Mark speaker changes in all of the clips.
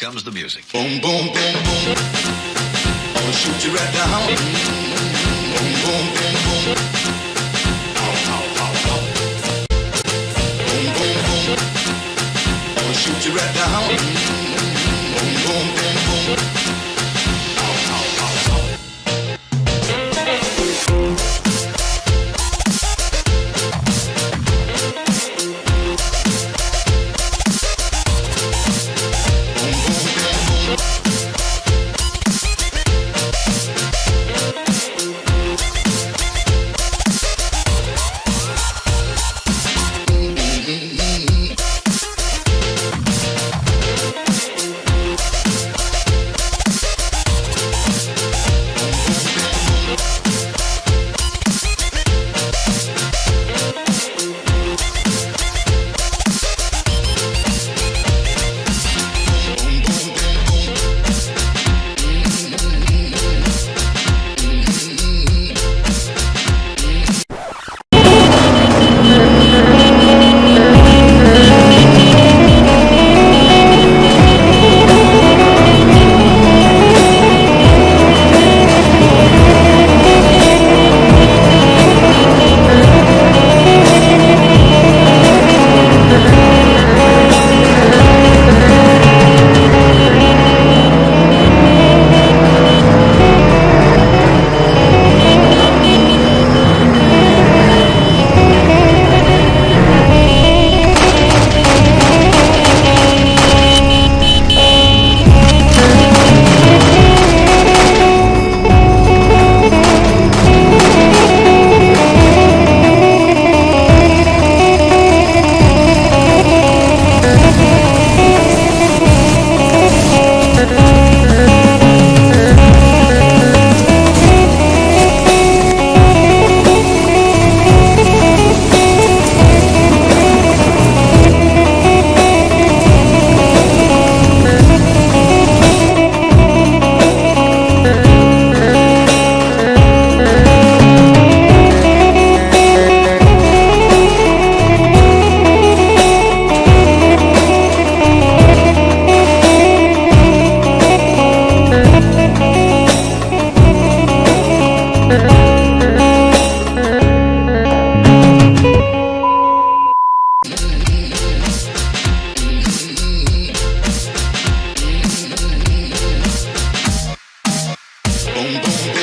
Speaker 1: comes the music.
Speaker 2: Boom, boom, boom, boom. I'ma shoot you right down. Boom, boom, boom, boom. Ow, ow, ow, ow. Boom, boom, boom. I'ma shoot you right down. Boom, boom, boom. boom, boom.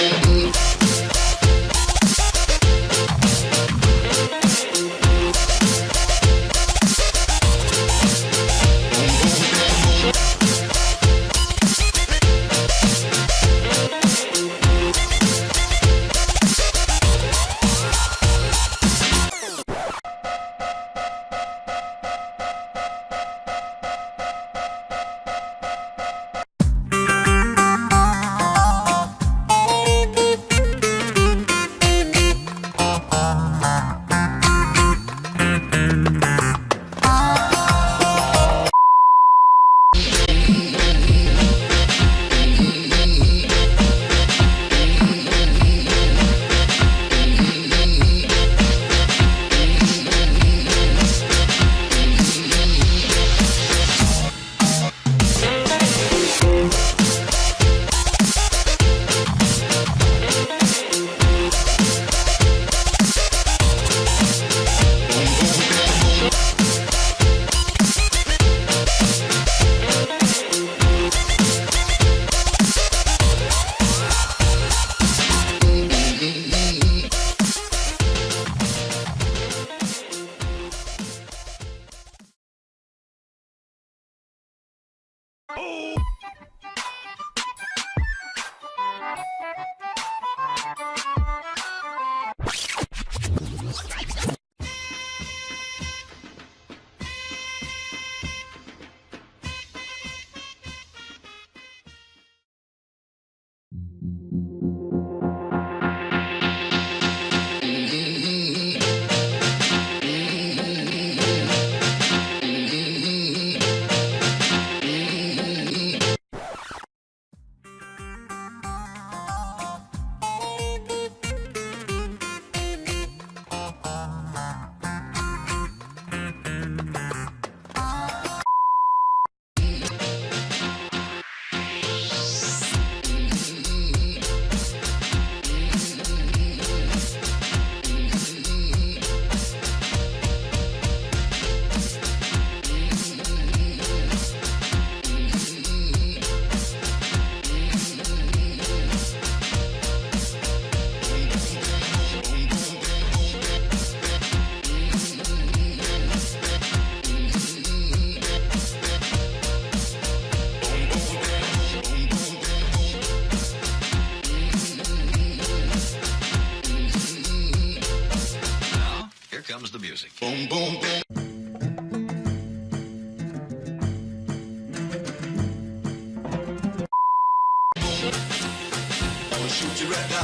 Speaker 2: Oh!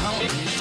Speaker 2: Shoot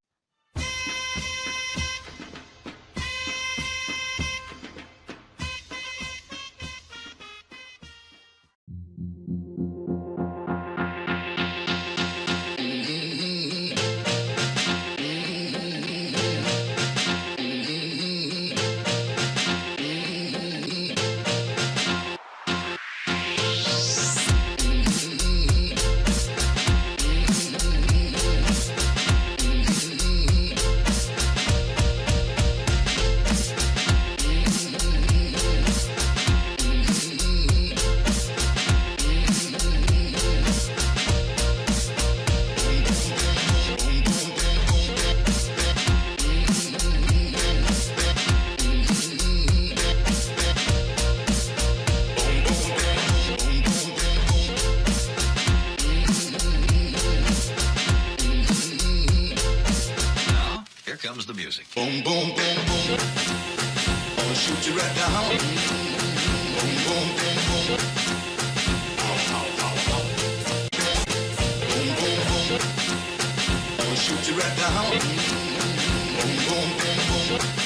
Speaker 2: shoot you right down. Boom, boom, boom, boom. Ow, ow, ow, ow. Boom, boom, boom. I'ma shoot you right down. Boom, boom, boom, boom.